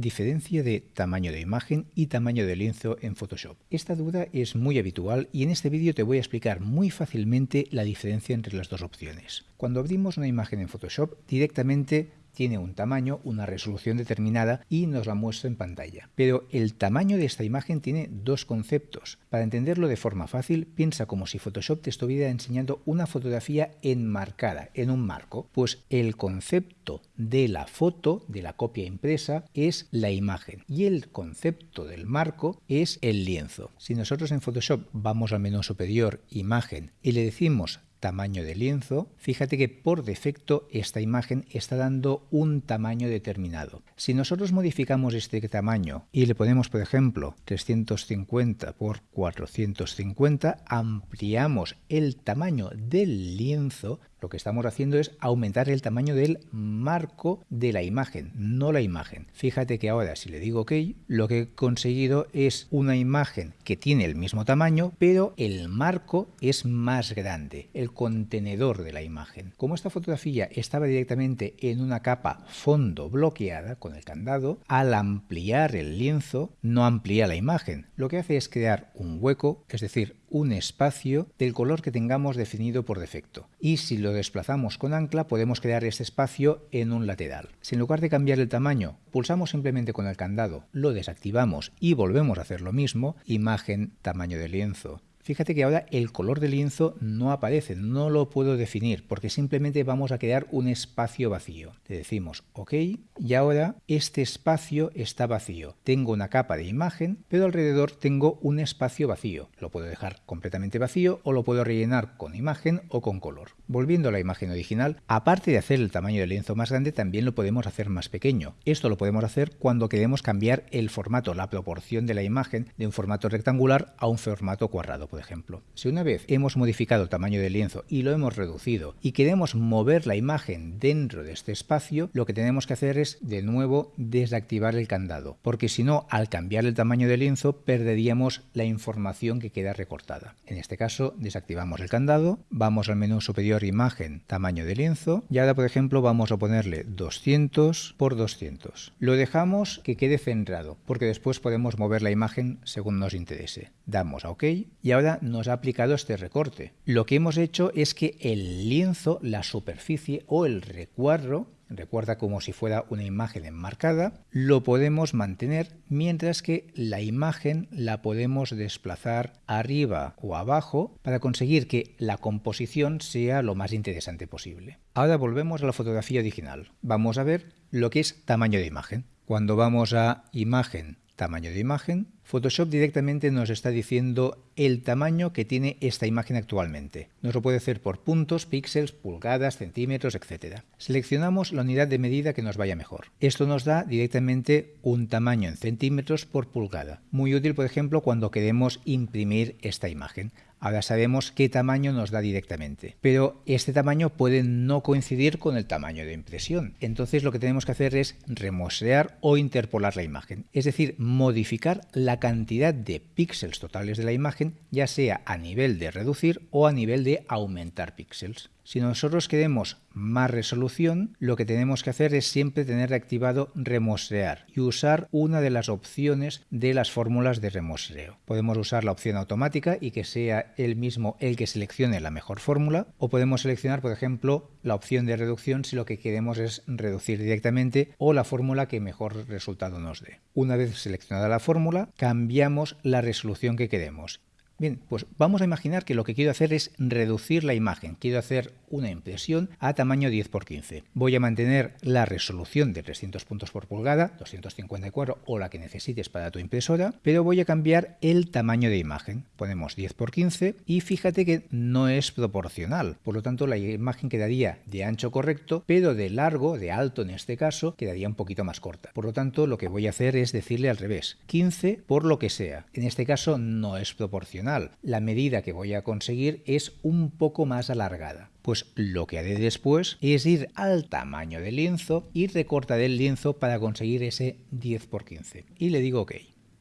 Diferencia de tamaño de imagen y tamaño de lienzo en Photoshop. Esta duda es muy habitual y en este vídeo te voy a explicar muy fácilmente la diferencia entre las dos opciones. Cuando abrimos una imagen en Photoshop, directamente tiene un tamaño, una resolución determinada y nos la muestra en pantalla. Pero el tamaño de esta imagen tiene dos conceptos. Para entenderlo de forma fácil, piensa como si Photoshop te estuviera enseñando una fotografía enmarcada en un marco. Pues el concepto de la foto, de la copia impresa, es la imagen y el concepto del marco es el lienzo. Si nosotros en Photoshop vamos al menú superior, imagen, y le decimos tamaño de lienzo, fíjate que por defecto esta imagen está dando un tamaño determinado. Si nosotros modificamos este tamaño y le ponemos, por ejemplo, 350 por 450, ampliamos el tamaño del lienzo, lo que estamos haciendo es aumentar el tamaño del marco de la imagen, no la imagen. Fíjate que ahora si le digo OK, lo que he conseguido es una imagen que tiene el mismo tamaño, pero el marco es más grande, el contenedor de la imagen. Como esta fotografía estaba directamente en una capa fondo bloqueada con el candado, al ampliar el lienzo no amplía la imagen. Lo que hace es crear un hueco, es decir, un espacio del color que tengamos definido por defecto. Y si lo desplazamos con ancla podemos crear este espacio en un lateral. Si en lugar de cambiar el tamaño pulsamos simplemente con el candado, lo desactivamos y volvemos a hacer lo mismo, imagen, tamaño de lienzo, Fíjate que ahora el color del lienzo no aparece, no lo puedo definir, porque simplemente vamos a crear un espacio vacío. Le decimos OK y ahora este espacio está vacío. Tengo una capa de imagen, pero alrededor tengo un espacio vacío. Lo puedo dejar completamente vacío o lo puedo rellenar con imagen o con color. Volviendo a la imagen original, aparte de hacer el tamaño del lienzo más grande, también lo podemos hacer más pequeño. Esto lo podemos hacer cuando queremos cambiar el formato, la proporción de la imagen de un formato rectangular a un formato cuadrado ejemplo. Si una vez hemos modificado el tamaño del lienzo y lo hemos reducido y queremos mover la imagen dentro de este espacio, lo que tenemos que hacer es de nuevo desactivar el candado, porque si no, al cambiar el tamaño del lienzo perderíamos la información que queda recortada. En este caso, desactivamos el candado, vamos al menú superior imagen, tamaño de lienzo y ahora por ejemplo vamos a ponerle 200 por 200. Lo dejamos que quede centrado, porque después podemos mover la imagen según nos interese. Damos a OK y ahora nos ha aplicado este recorte. Lo que hemos hecho es que el lienzo, la superficie o el recuadro recuerda como si fuera una imagen enmarcada, lo podemos mantener mientras que la imagen la podemos desplazar arriba o abajo para conseguir que la composición sea lo más interesante posible. Ahora volvemos a la fotografía original. Vamos a ver lo que es tamaño de imagen. Cuando vamos a imagen, tamaño de imagen, Photoshop directamente nos está diciendo el tamaño que tiene esta imagen actualmente. Nos lo puede hacer por puntos, píxeles, pulgadas, centímetros, etc. Seleccionamos la unidad de medida que nos vaya mejor. Esto nos da directamente un tamaño en centímetros por pulgada. Muy útil, por ejemplo, cuando queremos imprimir esta imagen. Ahora sabemos qué tamaño nos da directamente, pero este tamaño puede no coincidir con el tamaño de impresión. Entonces lo que tenemos que hacer es remostrear o interpolar la imagen, es decir, modificar la cantidad de píxeles totales de la imagen, ya sea a nivel de reducir o a nivel de aumentar píxeles. Si nosotros queremos más resolución, lo que tenemos que hacer es siempre tener activado remostrear y usar una de las opciones de las fórmulas de remostreo. Podemos usar la opción automática y que sea él mismo el que seleccione la mejor fórmula o podemos seleccionar, por ejemplo, la opción de reducción si lo que queremos es reducir directamente o la fórmula que mejor resultado nos dé. Una vez seleccionada la fórmula, cambiamos la resolución que queremos Bien, pues vamos a imaginar que lo que quiero hacer es reducir la imagen. Quiero hacer una impresión a tamaño 10 x 15. Voy a mantener la resolución de 300 puntos por pulgada, 254 o la que necesites para tu impresora, pero voy a cambiar el tamaño de imagen. Ponemos 10 x 15 y fíjate que no es proporcional. Por lo tanto, la imagen quedaría de ancho correcto, pero de largo, de alto en este caso, quedaría un poquito más corta. Por lo tanto, lo que voy a hacer es decirle al revés, 15 por lo que sea. En este caso no es proporcional la medida que voy a conseguir es un poco más alargada. Pues lo que haré después es ir al tamaño del lienzo y recortar el lienzo para conseguir ese 10 x 15. Y le digo OK.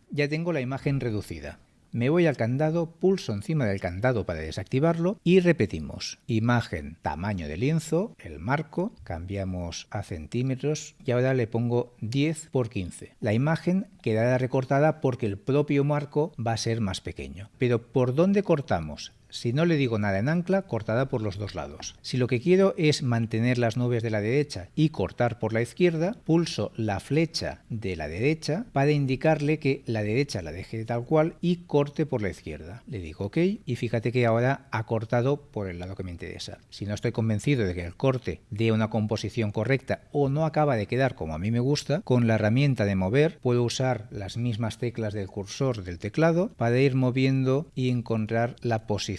Ya tengo la imagen reducida. Me voy al candado, pulso encima del candado para desactivarlo y repetimos. Imagen, tamaño de lienzo, el marco, cambiamos a centímetros y ahora le pongo 10 por 15. La imagen quedará recortada porque el propio marco va a ser más pequeño. Pero ¿por dónde cortamos? Si no le digo nada en ancla, cortada por los dos lados. Si lo que quiero es mantener las nubes de la derecha y cortar por la izquierda, pulso la flecha de la derecha para indicarle que la derecha la deje tal cual y corte por la izquierda. Le digo OK y fíjate que ahora ha cortado por el lado que me interesa. Si no estoy convencido de que el corte dé una composición correcta o no acaba de quedar como a mí me gusta, con la herramienta de mover puedo usar las mismas teclas del cursor del teclado para ir moviendo y encontrar la posición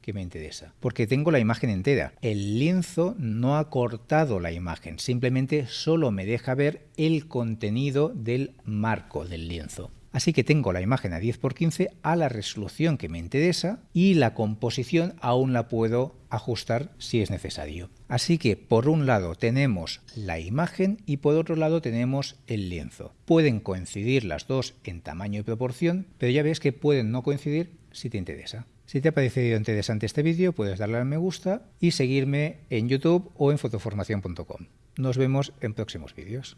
que me interesa. Porque tengo la imagen entera. El lienzo no ha cortado la imagen, simplemente solo me deja ver el contenido del marco del lienzo. Así que tengo la imagen a 10x15 a la resolución que me interesa y la composición aún la puedo ajustar si es necesario. Así que por un lado tenemos la imagen y por otro lado tenemos el lienzo. Pueden coincidir las dos en tamaño y proporción, pero ya ves que pueden no coincidir si te interesa. Si te ha parecido interesante este vídeo, puedes darle al me gusta y seguirme en YouTube o en fotoformación.com. Nos vemos en próximos vídeos.